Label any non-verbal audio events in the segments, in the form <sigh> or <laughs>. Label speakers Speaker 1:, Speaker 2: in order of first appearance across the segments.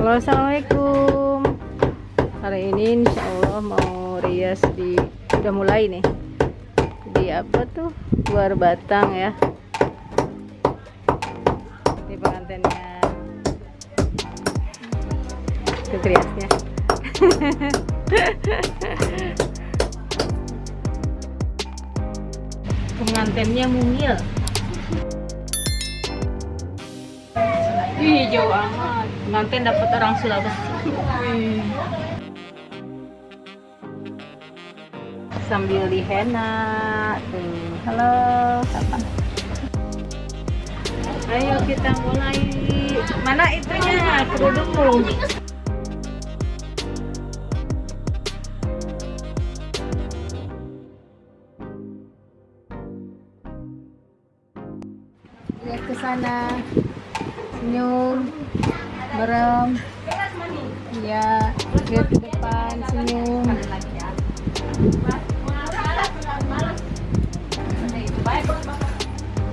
Speaker 1: Halo assalamualaikum. Hari ini insya Allah mau rias di Udah mulai nih. Di apa tuh? Luar batang ya. Ini pengantinnya. Itu riasnya. <laughs> Pengantinnya mungil. Ih jauh amat Pengantin dapat orang Sulawesi. Sambil dihena tuh. Halo Sapa Ayo kita mulai. Mana itunya? Kerudung Lihat ke sana. Senyum merem ya lihat ke depan senyum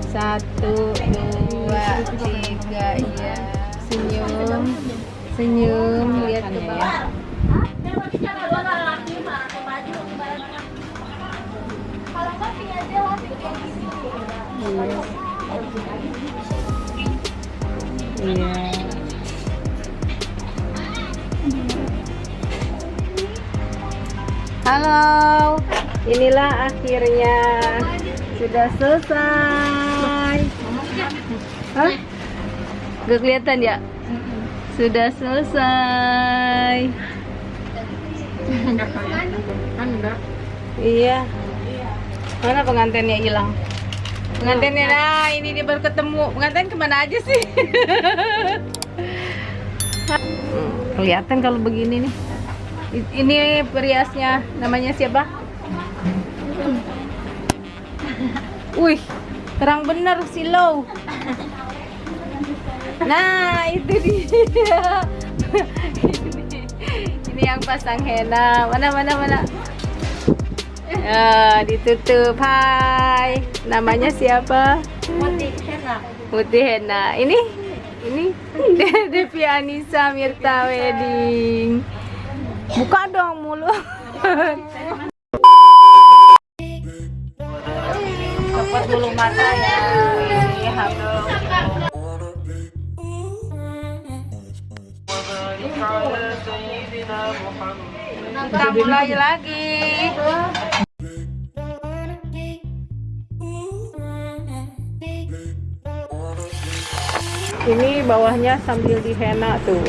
Speaker 1: satu dua tiga ya senyum senyum lihat ke bawah. Iya. Halo, inilah akhirnya sudah selesai. Hah? Gak kelihatan ya? Sudah selesai. Iya. Mana pengantinnya hilang? Pengantinnya nah ini dia baru ketemu. Pengantin ke mana aja sih? <laughs> Hmm, Kelihatan kalau begini nih. Ini periasnya namanya siapa? Wih, terang bener silau. Nah, itu dia. ini, ini yang pasang henna. Mana mana mana. Ya, ditutup. Hai. Namanya siapa?
Speaker 2: Putih enak.
Speaker 1: Putih Hena. Ini ini <laughs> Devi Anissa Mirta Wedding. Buka dong mulut. Copot bulu mata ya. Ini habis. Kita mulai lagi. Ini bawahnya sambil dihena tuh.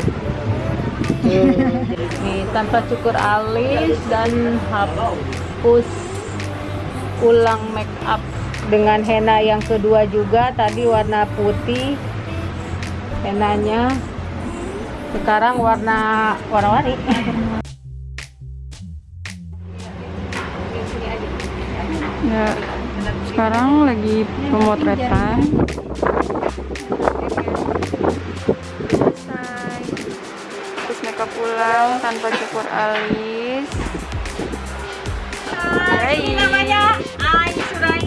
Speaker 1: Ini tanpa cukur alis dan hapus ulang make up dengan henna yang kedua juga. Tadi warna putih henanya sekarang warna warna-warni.
Speaker 2: Ya, sekarang lagi pemotretan. Makeup pulang tanpa cukur alis. Hai.
Speaker 1: ini namanya Ai Surai. <laughs>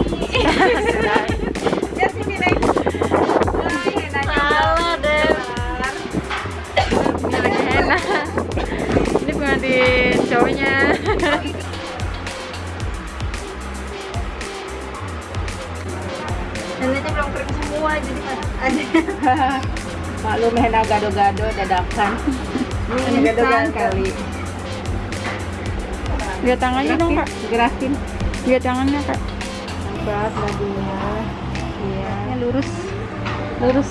Speaker 2: Ini pengantin cowoknya.
Speaker 1: Belum kering semua jadi ada <laughs> maklum henna gado-gado dadakan ini gado-gado kali
Speaker 2: Lihat tangannya dong, Kak.
Speaker 1: gerakin
Speaker 2: Lihat tangannya, Kak.
Speaker 1: Berat bajunya. Iya. Lurus. Lurus.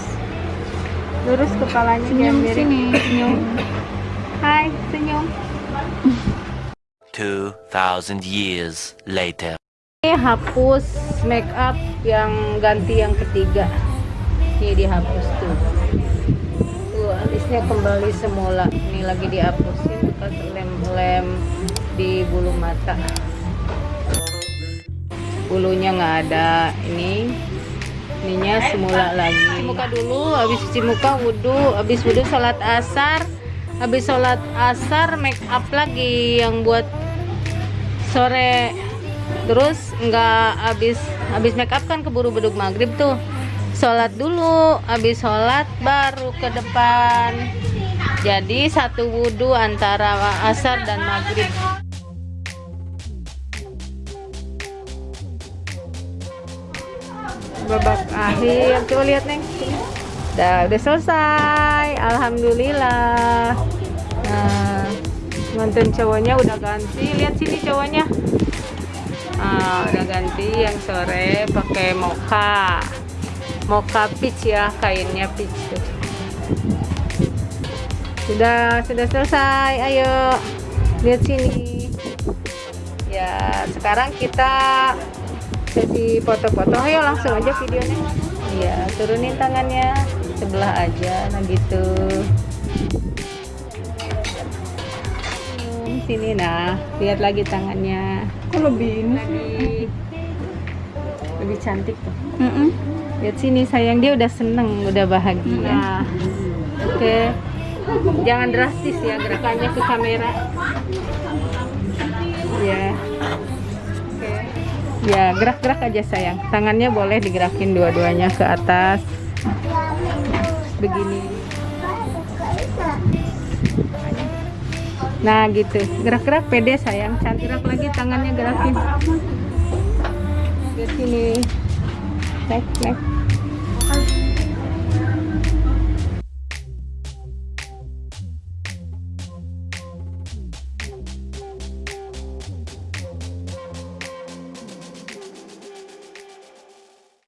Speaker 1: Lurus kepalanya
Speaker 2: Senyum sini, senyum.
Speaker 1: Hai, senyum.
Speaker 3: 2,000 years later.
Speaker 1: Ini hapus make up yang ganti yang ketiga. Ini dihapus tuh. Tuh, alisnya kembali semula. Ini lagi dihapusin bekas lem-lem di bulu mata. Bulunya nggak ada. Ini ininya semula lagi. Cuci muka dulu, habis cuci muka wudhu, habis wudhu sholat asar, habis sholat asar make up lagi yang buat sore terus nggak habis habis make up kan keburu beduk maghrib tuh sholat dulu habis sholat baru ke depan Jadi satu wudhu antara asar dan maghrib. Babak akhir, coba lihat neng. Udah, udah selesai, alhamdulillah. Nah, cowoknya udah ganti. Lihat sini cowoknya. Ah, udah ganti yang sore pakai mocha. Mocha peach ya, kainnya peach. Sudah, sudah selesai. Ayo, lihat sini. Ya, sekarang kita sesi foto-foto. Ayo langsung aja videonya. Iya, turunin tangannya sebelah aja, nah gitu. Hmm, Sini nah, lihat lagi tangannya.
Speaker 2: Kok lebih ini?
Speaker 1: Lebih cantik tuh.
Speaker 2: Mm-mm.
Speaker 1: Lihat sini sayang dia udah seneng, udah bahagia. Oke. Jangan drastis ya gerakannya ke kamera. Ya. Oke. Ya, gerak-gerak aja sayang. Tangannya boleh digerakin dua-duanya ke atas. Begini. Nah, gitu. Gerak-gerak pede sayang. Cantik gerak lagi tangannya gerakin. Ke sini. 来来。